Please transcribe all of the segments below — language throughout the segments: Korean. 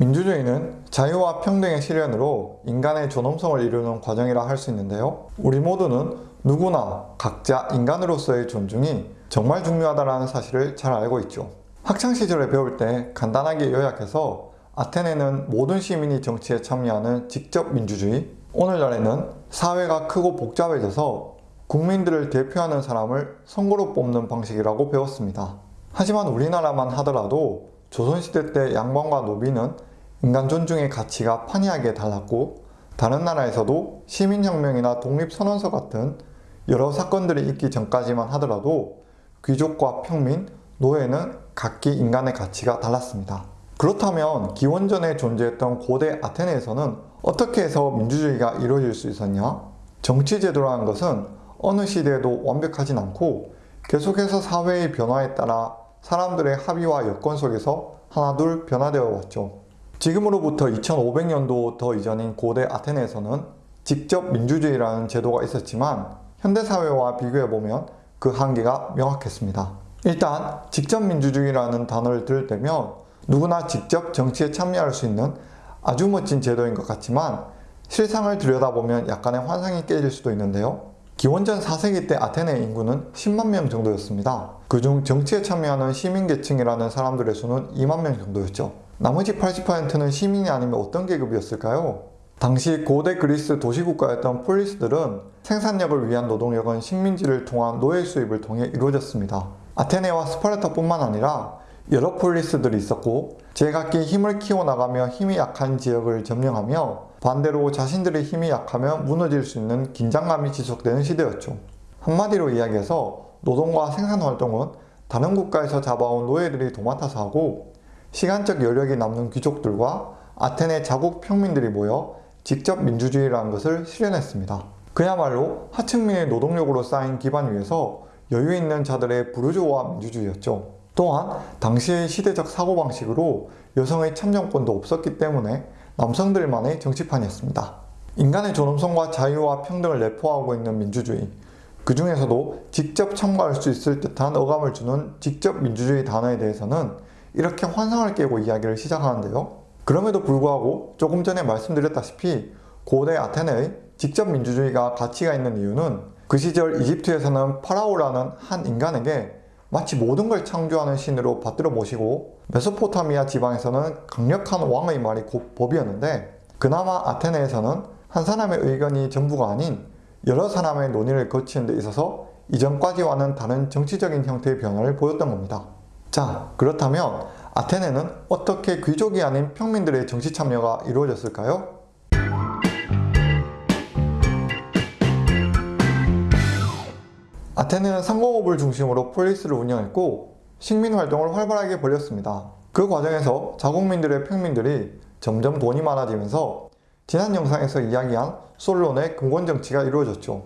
민주주의는 자유와 평등의 실현으로 인간의 존엄성을 이루는 과정이라 할 수 있는데요. 우리 모두는 누구나 각자 인간으로서의 존중이 정말 중요하다는 사실을 잘 알고 있죠. 학창시절에 배울 때 간단하게 요약해서 아테네는 모든 시민이 정치에 참여하는 직접 민주주의, 오늘날에는 사회가 크고 복잡해져서 국민들을 대표하는 사람을 선거로 뽑는 방식이라고 배웠습니다. 하지만 우리나라만 하더라도 조선시대 때 양반과 노비는 인간 존중의 가치가 판이하게 달랐고 다른 나라에서도 시민혁명이나 독립선언서 같은 여러 사건들이 있기 전까지만 하더라도 귀족과 평민, 노예는 각기 인간의 가치가 달랐습니다. 그렇다면 기원전에 존재했던 고대 아테네에서는 어떻게 해서 민주주의가 이루어질 수 있었냐? 정치제도라는 것은 어느 시대에도 완벽하진 않고 계속해서 사회의 변화에 따라 사람들의 합의와 여건 속에서 하나둘 변화되어 왔죠. 지금으로부터 2500년도 더 이전인 고대 아테네에서는 직접 민주주의라는 제도가 있었지만 현대사회와 비교해보면 그 한계가 명확했습니다. 일단 직접 민주주의라는 단어를 들을 때면 누구나 직접 정치에 참여할 수 있는 아주 멋진 제도인 것 같지만 실상을 들여다보면 약간의 환상이 깨질 수도 있는데요. 기원전 4세기 때 아테네 인구는 10만 명 정도였습니다. 그중 정치에 참여하는 시민계층이라는 사람들의 수는 2만 명 정도였죠. 나머지 80%는 시민이 아니면 어떤 계급이었을까요? 당시 고대 그리스 도시국가였던 폴리스들은 생산력을 위한 노동력은 식민지를 통한 노예 수입을 통해 이루어졌습니다. 아테네와 스파르타뿐만 아니라 여러 폴리스들이 있었고 제각기 힘을 키워나가며 힘이 약한 지역을 점령하며 반대로 자신들의 힘이 약하면 무너질 수 있는 긴장감이 지속되는 시대였죠. 한마디로 이야기해서 노동과 생산활동은 다른 국가에서 잡아온 노예들이 도맡아서 하고 시간적 여력이 남는 귀족들과 아테네 자국 평민들이 모여 직접 민주주의라는 것을 실현했습니다. 그야말로 하층민의 노동력으로 쌓인 기반 위에서 여유 있는 자들의 부르주아 민주주의였죠. 또한 당시의 시대적 사고방식으로 여성의 참정권도 없었기 때문에 남성들만의 정치판이었습니다. 인간의 존엄성과 자유와 평등을 내포하고 있는 민주주의 그 중에서도 직접 참가할 수 있을 듯한 어감을 주는 직접 민주주의 단어에 대해서는 이렇게 환상을 깨고 이야기를 시작하는데요. 그럼에도 불구하고 조금 전에 말씀드렸다시피 고대 아테네의 직접 민주주의가 가치가 있는 이유는 그 시절 이집트에서는 파라오라는 한 인간에게 마치 모든 걸 창조하는 신으로 받들어 모시고 메소포타미아 지방에서는 강력한 왕의 말이 곧 법이었는데 그나마 아테네에서는 한 사람의 의견이 전부가 아닌 여러 사람의 논의를 거치는 데 있어서 이전까지와는 다른 정치적인 형태의 변화를 보였던 겁니다. 자 그렇다면 아테네는 어떻게 귀족이 아닌 평민들의 정치 참여가 이루어졌을까요? 아테네는 상공업을 중심으로 폴리스를 운영했고 식민 활동을 활발하게 벌였습니다. 그 과정에서 자국민들의 평민들이 점점 돈이 많아지면서 지난 영상에서 이야기한 솔론의 근본정치가 이루어졌죠.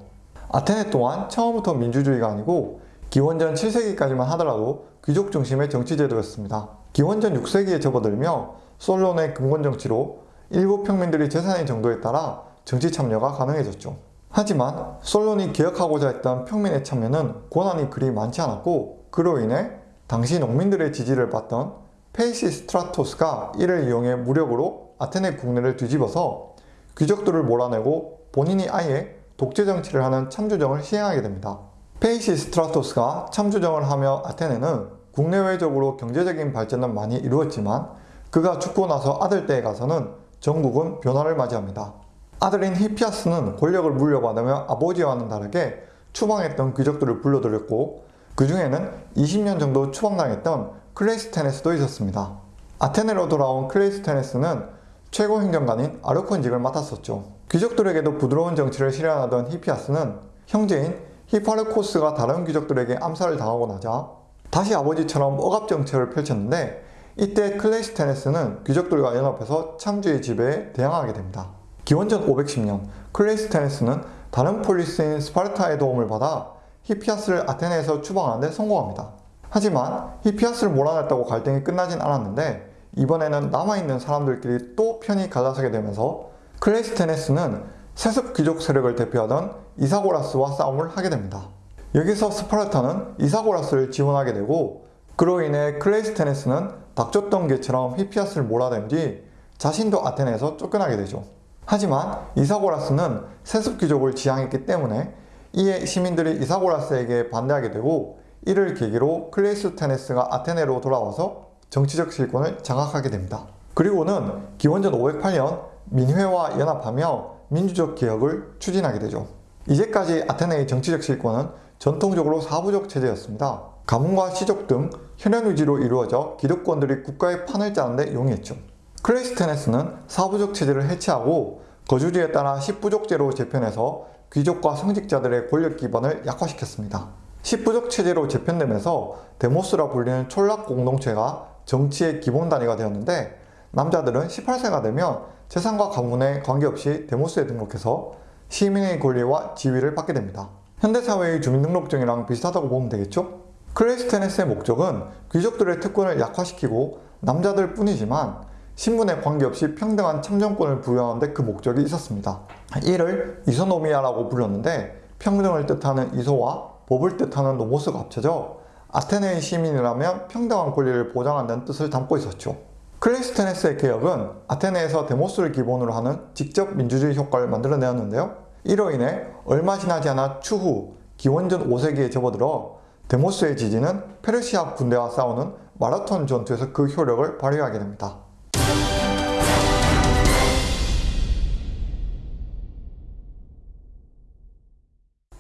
아테네 또한 처음부터 민주주의가 아니고 기원전 7세기까지만 하더라도 귀족 중심의 정치제도였습니다. 기원전 6세기에 접어들며 솔론의 근본정치로 일부 평민들이 재산의 정도에 따라 정치 참여가 가능해졌죠. 하지만 솔론이 기억하고자 했던 평민의 참여는 권한이 그리 많지 않았고 그로 인해 당시 농민들의 지지를 받던 페이시 스트라토스가 이를 이용해 무력으로 아테네 국내를 뒤집어서 귀족들을 몰아내고 본인이 아예 독재 정치를 하는 참주정을 시행하게 됩니다. 페이시 스트라토스가 참주정을 하며 아테네는 국내외적으로 경제적인 발전은 많이 이루었지만 그가 죽고 나서 아들 때에 가서는 정국은 변화를 맞이합니다. 아들인 히피아스는 권력을 물려받으며 아버지와는 다르게 추방했던 귀족들을 불러들였고 그 중에는 20년 정도 추방당했던 클레이스테네스도 있었습니다. 아테네로 돌아온 클레이스테네스는 최고 행정관인 아르콘직을 맡았었죠. 귀족들에게도 부드러운 정치를 실현하던 히피아스는 형제인 히파르코스가 다른 귀족들에게 암살을 당하고 나자 다시 아버지처럼 억압 정책을 펼쳤는데 이때 클레이스테네스는 귀족들과 연합해서 참주의 지배에 대항하게 됩니다. 기원전 510년 클레이스테네스는 다른 폴리스인 스파르타의 도움을 받아 히피아스를 아테네에서 추방하는 데 성공합니다. 하지만 히피아스를 몰아냈다고 갈등이 끝나진 않았는데 이번에는 남아있는 사람들끼리 또 편이 갈라서게 되면서 클레이스테네스는 세습 귀족 세력을 대표하던 이사고라스와 싸움을 하게 됩니다. 여기서 스파르타는 이사고라스를 지원하게 되고 그로 인해 클레이스테네스는 닭 쫓던 개처럼 히피아스를 몰아낸 뒤 자신도 아테네에서 쫓겨나게 되죠. 하지만 이사고라스는 세습 귀족을 지향했기 때문에 이에 시민들이 이사고라스에게 반대하게 되고 이를 계기로 클레이스테네스가 아테네로 돌아와서 정치적 실권을 장악하게 됩니다. 그리고는 기원전 508년 민회와 연합하며 민주적 개혁을 추진하게 되죠. 이제까지 아테네의 정치적 실권은 전통적으로 사부적 체제였습니다. 가문과 시족 등 혈연 위주로 이루어져 기득권들이 국가의 판을 짜는데 용이했죠. 클레이스테네스는 사부족 체제를 해체하고 거주지에 따라 십부족제로 재편해서 귀족과 성직자들의 권력 기반을 약화시켰습니다. 십부족 체제로 재편되면서 데모스라 불리는 촌락 공동체가 정치의 기본 단위가 되었는데 남자들은 18세가 되면 재산과 가문에 관계없이 데모스에 등록해서 시민의 권리와 지위를 받게 됩니다. 현대사회의 주민등록증이랑 비슷하다고 보면 되겠죠? 클레이스테네스의 목적은 귀족들의 특권을 약화시키고 남자들 뿐이지만 신분에 관계없이 평등한 참정권을 부여하는 데 그 목적이 있었습니다. 이를 이소노미아라고 불렀는데 평등을 뜻하는 이소와 법을 뜻하는 노모스가 합쳐져 아테네의 시민이라면 평등한 권리를 보장한다는 뜻을 담고 있었죠. 클레이스테네스의 개혁은 아테네에서 데모스를 기본으로 하는 직접 민주주의 효과를 만들어내었는데요. 이로 인해 얼마 지나지 않아 추후 기원전 5세기에 접어들어 데모스의 지지는 페르시아 군대와 싸우는 마라톤 전투에서 그 효력을 발휘하게 됩니다.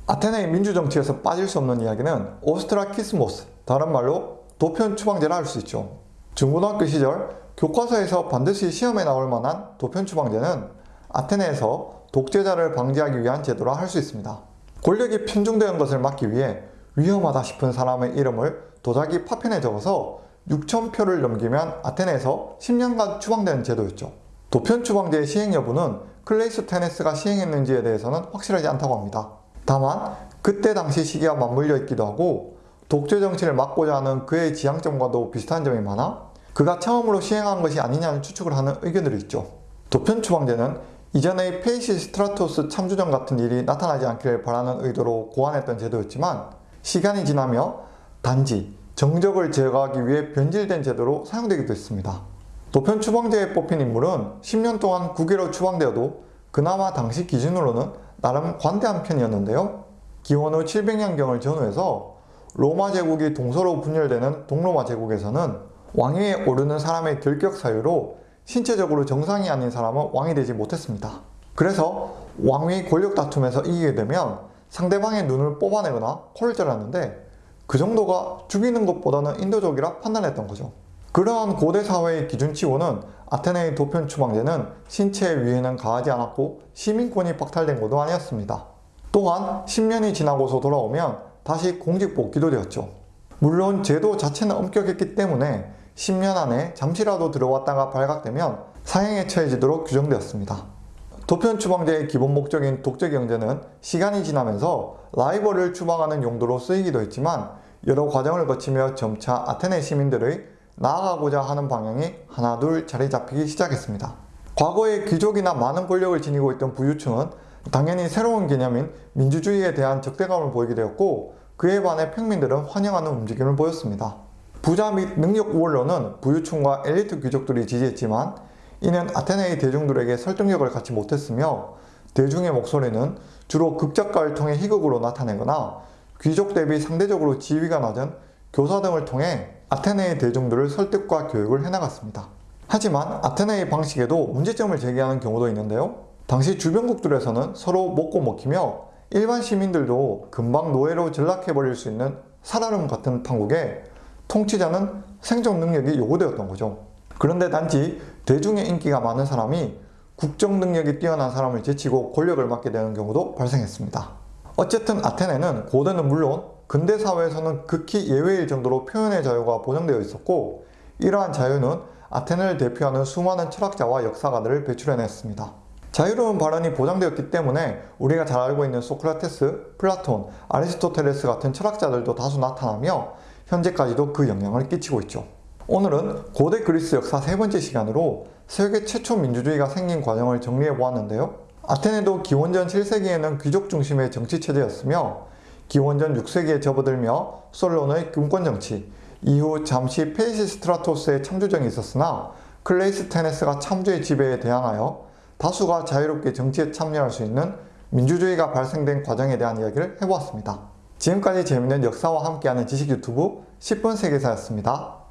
아테네의 민주정치에서 빠질 수 없는 이야기는 오스트라키스모스, 다른 말로 도편 추방제라 할 수 있죠. 중고등학교 시절 교과서에서 반드시 시험에 나올 만한 도편 추방제는 아테네에서 독재자를 방지하기 위한 제도라 할 수 있습니다. 권력이 편중되는 것을 막기 위해 위험하다 싶은 사람의 이름을 도자기 파편에 적어서 6천표를 넘기면 아테네에서 10년간 추방되는 제도였죠. 도편 추방제의 시행 여부는 클레이스테네스가 시행했는지에 대해서는 확실하지 않다고 합니다. 다만 그때 당시 시기와 맞물려 있기도 하고 독재 정치를 막고자 하는 그의 지향점과도 비슷한 점이 많아 그가 처음으로 시행한 것이 아니냐는 추측을 하는 의견들이 있죠. 도편 추방제는 이전의 페이시 스트라토스 참주정 같은 일이 나타나지 않기를 바라는 의도로 고안했던 제도였지만 시간이 지나며 단지 정적을 제거하기 위해 변질된 제도로 사용되기도 했습니다. 도편 추방제에 뽑힌 인물은 10년 동안 국외로 추방되어도 그나마 당시 기준으로는 나름 관대한 편이었는데요. 기원 후 700년경을 전후해서 로마 제국이 동서로 분열되는 동로마 제국에서는 왕위에 오르는 사람의 결격 사유로 신체적으로 정상이 아닌 사람은 왕이 되지 못했습니다. 그래서 왕위 권력 다툼에서 이기게 되면 상대방의 눈을 뽑아내거나 코를 잘랐는데 그 정도가 죽이는 것보다는 인도적이라 판단했던 거죠. 그러한 고대 사회의 기준치고는 아테네의 도편 추방제는 신체의 위해는 가하지 않았고 시민권이 박탈된 것도 아니었습니다. 또한 10년이 지나고서 돌아오면 다시 공직 복귀도 되었죠. 물론 제도 자체는 엄격했기 때문에 10년 안에 잠시라도 들어왔다가 발각되면 사형에 처해지도록 규정되었습니다. 도편 추방제의 기본 목적인 독재 경제는 시간이 지나면서 라이벌을 추방하는 용도로 쓰이기도 했지만 여러 과정을 거치며 점차 아테네 시민들의 나아가고자 하는 방향이 하나둘 자리 잡히기 시작했습니다. 과거에 귀족이나 많은 권력을 지니고 있던 부유층은 당연히 새로운 개념인 민주주의에 대한 적대감을 보이게 되었고 그에 반해 평민들은 환영하는 움직임을 보였습니다. 부자 및 능력 우월론은 부유층과 엘리트 귀족들이 지지했지만 이는 아테네의 대중들에게 설득력을 갖지 못했으며 대중의 목소리는 주로 극작가를 통해 희극으로 나타내거나 귀족 대비 상대적으로 지위가 낮은 교사 등을 통해 아테네의 대중들을 설득과 교육을 해나갔습니다. 하지만 아테네의 방식에도 문제점을 제기하는 경우도 있는데요. 당시 주변국들에서는 서로 먹고 먹히며 일반 시민들도 금방 노예로 전락해버릴 수 있는 살얼음 같은 판국에 통치자는 생존 능력이 요구되었던 거죠. 그런데 단지 대중의 인기가 많은 사람이 국정 능력이 뛰어난 사람을 제치고 권력을 맡게 되는 경우도 발생했습니다. 어쨌든 아테네는 고대는 물론 근대 사회에서는 극히 예외일 정도로 표현의 자유가 보장되어 있었고 이러한 자유는 아테네를 대표하는 수많은 철학자와 역사가들을 배출해냈습니다. 자유로운 발언이 보장되었기 때문에 우리가 잘 알고 있는 소크라테스, 플라톤, 아리스토텔레스 같은 철학자들도 다수 나타나며 현재까지도 그 영향을 끼치고 있죠. 오늘은 고대 그리스 역사 세 번째 시간으로 세계 최초 민주주의가 생긴 과정을 정리해 보았는데요. 아테네도 기원전 7세기에는 귀족 중심의 정치체제였으며 기원전 6세기에 접어들며 솔론의 금권정치, 이후 잠시 페이시스트라토스의 참주정이 있었으나 클레이스테네스가 참주의 지배에 대항하여 다수가 자유롭게 정치에 참여할 수 있는 민주주의가 발생된 과정에 대한 이야기를 해보았습니다. 지금까지 재밌는 역사와 함께하는 지식 유튜브 10분 세계사였습니다.